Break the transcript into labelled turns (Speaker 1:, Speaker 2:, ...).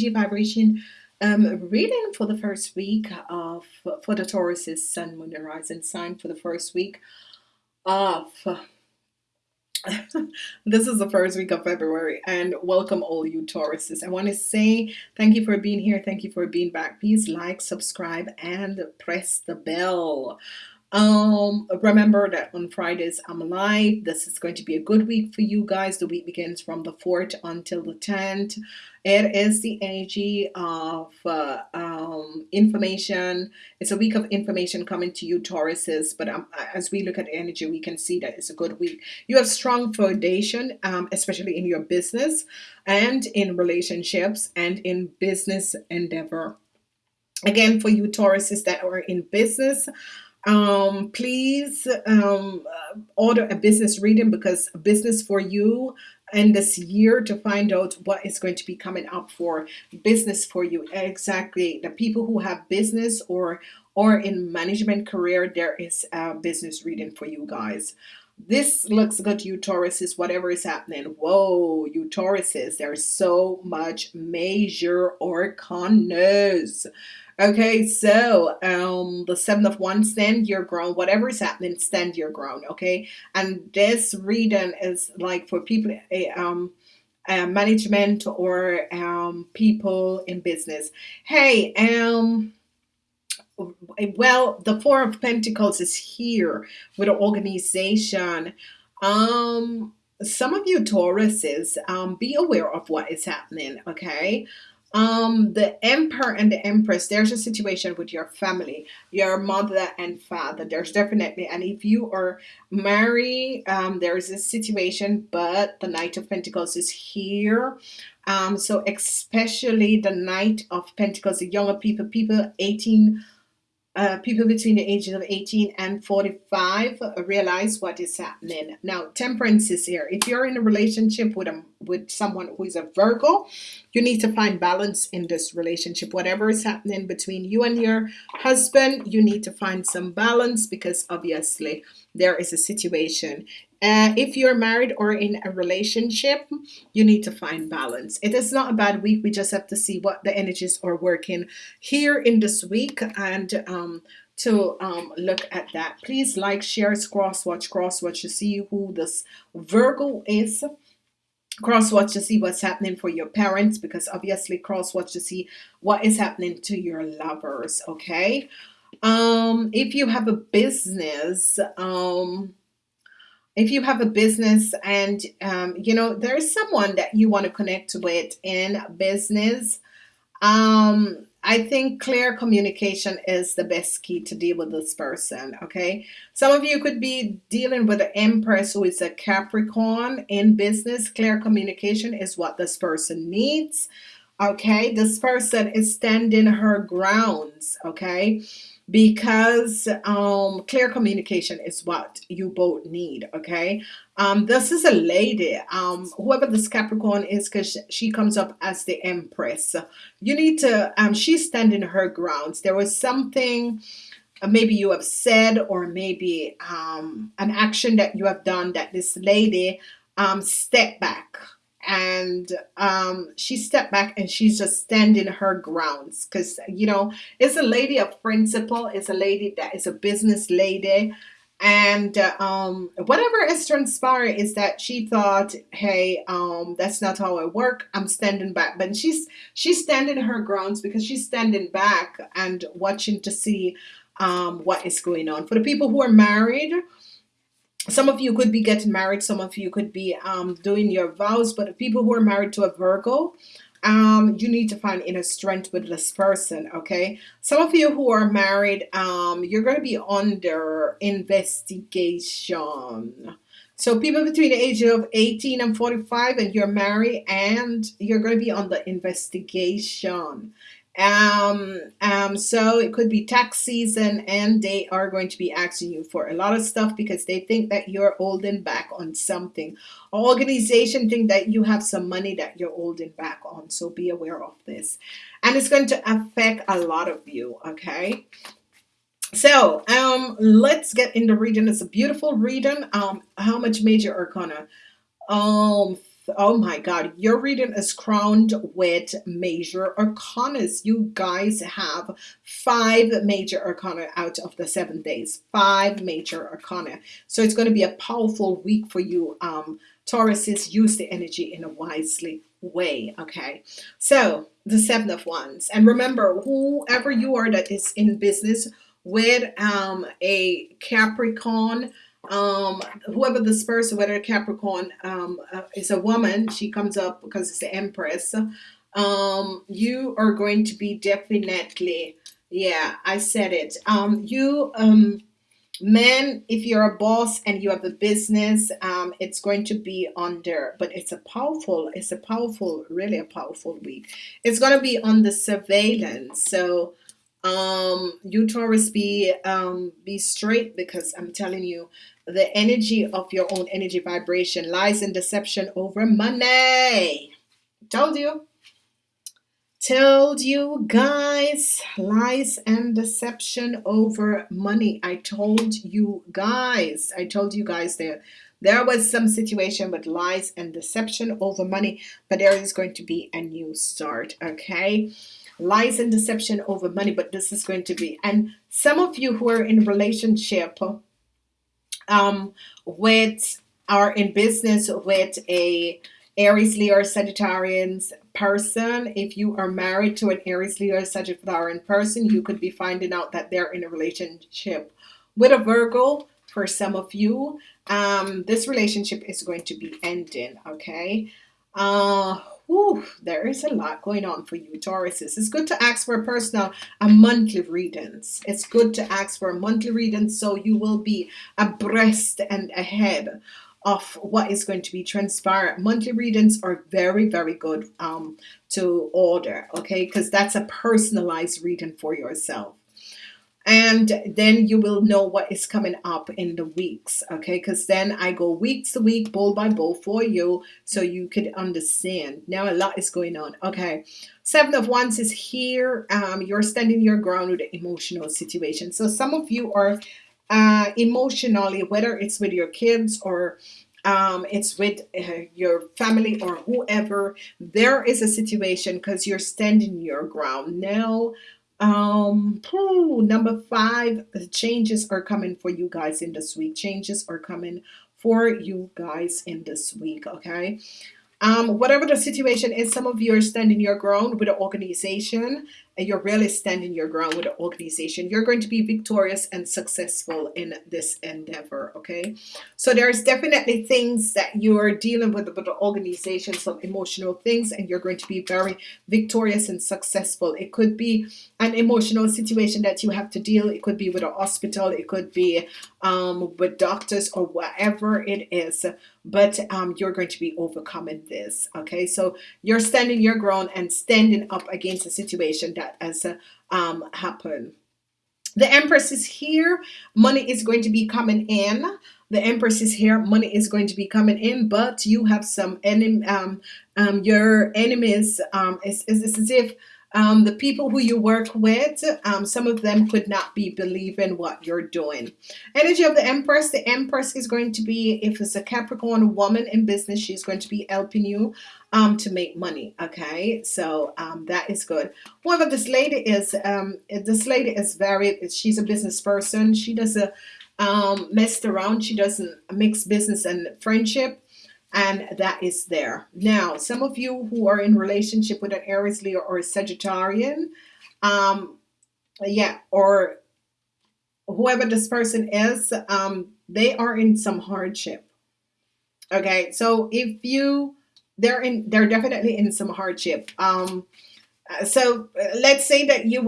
Speaker 1: energy vibration um, reading for the first week of for the Taurus's Sun, Moon, and Rising sign for the first week of. this is the first week of February and welcome all you Tauruses. I want to say thank you for being here. Thank you for being back. Please like, subscribe, and press the bell. Um, remember that on Fridays I'm live. This is going to be a good week for you guys. The week begins from the 4th until the 10th. It is the energy of uh, um, information. It's a week of information coming to you, Tauruses. But um, as we look at energy, we can see that it's a good week. You have strong foundation, um, especially in your business and in relationships and in business endeavor. Again, for you Tauruses that are in business, um please um order a business reading because business for you and this year to find out what is going to be coming up for business for you. Exactly. The people who have business or or in management career there is a business reading for you guys. This looks good you Tauruses whatever is happening. Whoa you Tauruses there's so much major or arcanas Okay, so um, the seven of wands, stand your ground. Whatever is happening, stand your ground. Okay, and this reading is like for people, eh, um, uh, management or um, people in business. Hey, um, well, the Four of Pentacles is here with an organization. Um, some of you Tauruses, um, be aware of what is happening. Okay, um the emperor and the empress there's a situation with your family your mother and father. There's definitely and if you are married um there's a situation but the knight of pentacles is here. Um so especially the knight of pentacles the younger people people 18 uh, people between the ages of 18 and 45 realize what is happening. Now temperance is here. If you're in a relationship with a with someone who is a Virgo you need to find balance in this relationship. Whatever is happening between you and your husband you need to find some balance because obviously there is a situation. Uh, if you're married or in a relationship you need to find balance. It is not a bad week. We just have to see what the energies are working here in this week and um, to um, look at that. Please like share cross watch cross watch to see who this Virgo is. Cross watch to see what's happening for your parents because obviously cross watch to see what is happening to your lovers okay um if you have a business um if you have a business and um, you know there's someone that you want to connect with in business um, I think clear communication is the best key to deal with this person okay? Some of you could be dealing with an Empress who is a Capricorn in business. Clear communication is what this person needs okay? This person is standing her grounds okay because um, clear communication is what you both need okay? Um, this is a lady um, whoever this Capricorn is because she comes up as the Empress. You need to um, she's standing her grounds. There was something uh, maybe you have said or maybe um, an action that you have done that this lady um, step back and um, she stepped back and she's just standing her grounds. Because you know it's a lady of principle. It's a lady that is a business lady. And uh, um, whatever is transpired is that she thought hey um, that's not how I work. I'm standing back. But she's she's standing her grounds because she's standing back and watching to see um, what is going on. For the people who are married some of you could be getting married some of you could be um, doing your vows but people who are married to a Virgo um, you need to find inner strength with this person okay? Some of you who are married um, you're going to be under investigation. So people between the age of 18 and 45 and you're married and you're going to be under investigation um um so it could be tax season and they are going to be asking you for a lot of stuff because they think that you're holding back on something. Organization think that you have some money that you're holding back on so be aware of this. And it's going to affect a lot of you okay? So um let's get in the reading it's a beautiful reading um how much major arcana um oh my god your reading is crowned with major arcanas. You guys have five major arcana out of the seven days. Five major arcana. So it's going to be a powerful week for you um Tauruses. Use the energy in a wisely way okay? So the seven of wands. And remember whoever you are that is in business with um a Capricorn um whoever this person whether capricorn um uh, is a woman she comes up because it's the empress. Um you are going to be definitely yeah i said it. Um you um men if you're a boss and you have a business um it's going to be under but it's a powerful it's a powerful really a powerful week. It's going to be on the surveillance so um you Taurus be um be straight because I'm telling you the energy of your own energy vibration lies in deception over money. Told you. Told you guys lies and deception over money. I told you guys. I told you guys there there was some situation with lies and deception over money but there is going to be a new start okay? Lies and deception over money but this is going to be and some of you who are in relationship um with are in business with a Aries Leo Sagittarians person if you are married to an Aries Leo Sagittarian person you could be finding out that they're in a relationship with a Virgo for some of you um this relationship is going to be ending okay uh Whew, there is a lot going on for you Tauruses. It's good to ask for a personal a monthly readings. It's good to ask for a monthly reading so you will be abreast and ahead of what is going to be transpired. Monthly readings are very, very good um, to order, okay? Because that's a personalized reading for yourself and then you will know what is coming up in the weeks okay? Because then I go weeks to week bowl by bowl for you so you could understand. Now a lot is going on okay? Seven of wands is here um, you're standing your ground with an emotional situation. So some of you are uh, emotionally whether it's with your kids or um, it's with uh, your family or whoever there is a situation because you're standing your ground. Now um, number five, changes are coming for you guys in this week. Changes are coming for you guys in this week. Okay. Um, whatever the situation is, some of you are standing your ground with an organization you're really standing your ground with an organization. You're going to be victorious and successful in this endeavor. Okay. So there's definitely things that you're dealing with with the organization, some emotional things, and you're going to be very victorious and successful. It could be an emotional situation that you have to deal. It could be with a hospital. It could be um, with doctors or whatever it is but um, you're going to be overcoming this okay so you're standing your ground and standing up against a situation that has uh, um, happened the Empress is here. Money is going to be coming in. The Empress is here. Money is going to be coming in but you have some enemy um, um, your enemies um, it's, it's as if um, the people who you work with um, some of them could not be believing what you're doing. Energy of the Empress the Empress is going to be if it's a Capricorn woman in business she's going to be helping you um, to make money okay? So um, that is good. However this lady is um, this lady is very she's a business person. She doesn't um, mess around. She doesn't mix business and friendship and that is there. Now some of you who are in relationship with an Aries Leo or a Sagittarian um yeah or whoever this person is um they are in some hardship. Okay so if you they're in they're definitely in some hardship. Um so uh, let's say that you